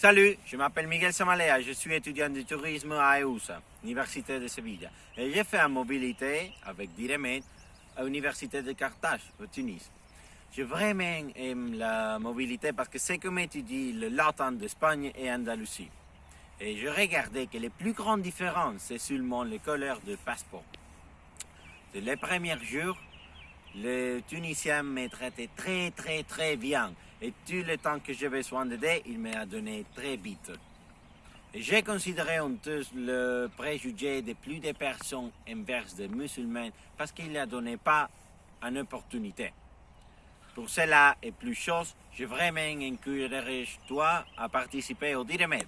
Salut, je m'appelle Miguel Samalea, je suis étudiant de tourisme à EUSA, Université de Séville. Et j'ai fait en mobilité avec Diremed à l'Université de Carthage, au Tunis. Je vraiment aime la mobilité parce que c'est comme étudier le latin d'Espagne et Andalousie. Et je regardais que les plus grandes différences, c'est seulement les couleurs de passeport. De les premiers jours, le Tunisien m'a traité très très très bien et tout le temps que j'avais soin d'aider, il m'a donné très vite. J'ai considéré honteux le préjugé de plus de personnes envers des musulmans parce qu'il ne donnait pas une opportunité. Pour cela et plus chose, je vraiment encouragerais toi à participer au Diremed.